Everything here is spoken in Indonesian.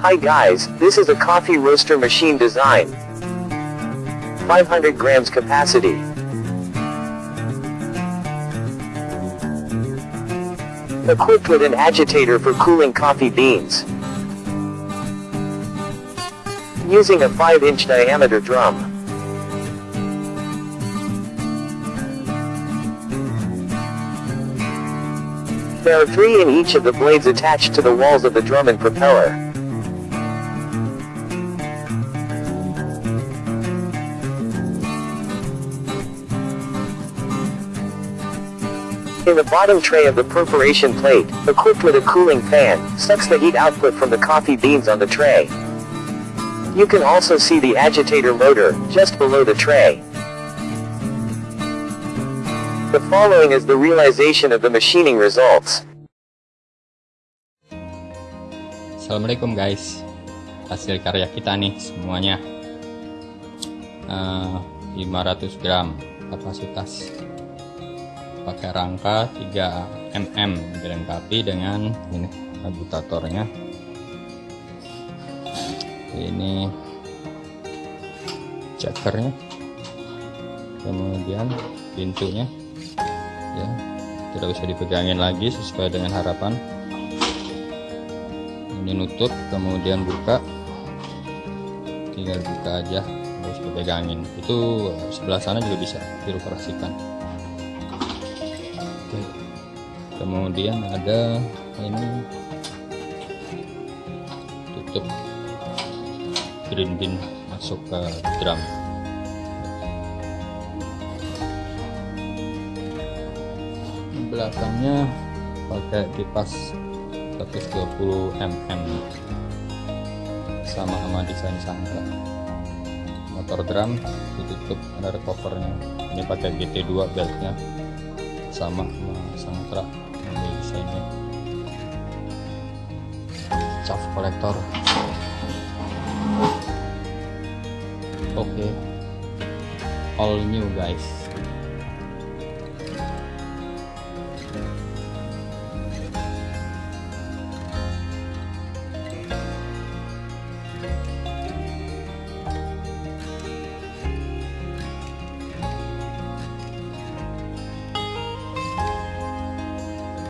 Hi guys, this is a coffee roaster machine design. 500 grams capacity. Equipped with an agitator for cooling coffee beans. Using a 5-inch diameter drum. There are three in each of the blades attached to the walls of the drum and propeller. In the bottom tray of the perforation plate, equipped with a cooling fan, sucks the heat output from the coffee beans on the tray. You can also see the agitator motor, just below the tray. The following is the realization of the machining results. Assalamualaikum guys Hasil karya kita nih semuanya uh, 500 gram kapasitas pakai rangka 3 mm dilengkapi dengan ini agitatornya ini checkernya kemudian pintunya. Ya tidak bisa dipegangin lagi sesuai dengan harapan. Ini nutup kemudian buka. Tinggal buka aja harus dipegangin. Itu sebelah sana juga bisa dioperasikan. Kemudian ada ini. Tutup. Green bin masuk ke drum. Belakangnya pakai kipas 120 mm sama sama desain sangka. Motor drum ditutup ada covernya ini pakai GT2 beltnya. Sama sama sangkra ini desainnya chaff kolektor oke okay. all new guys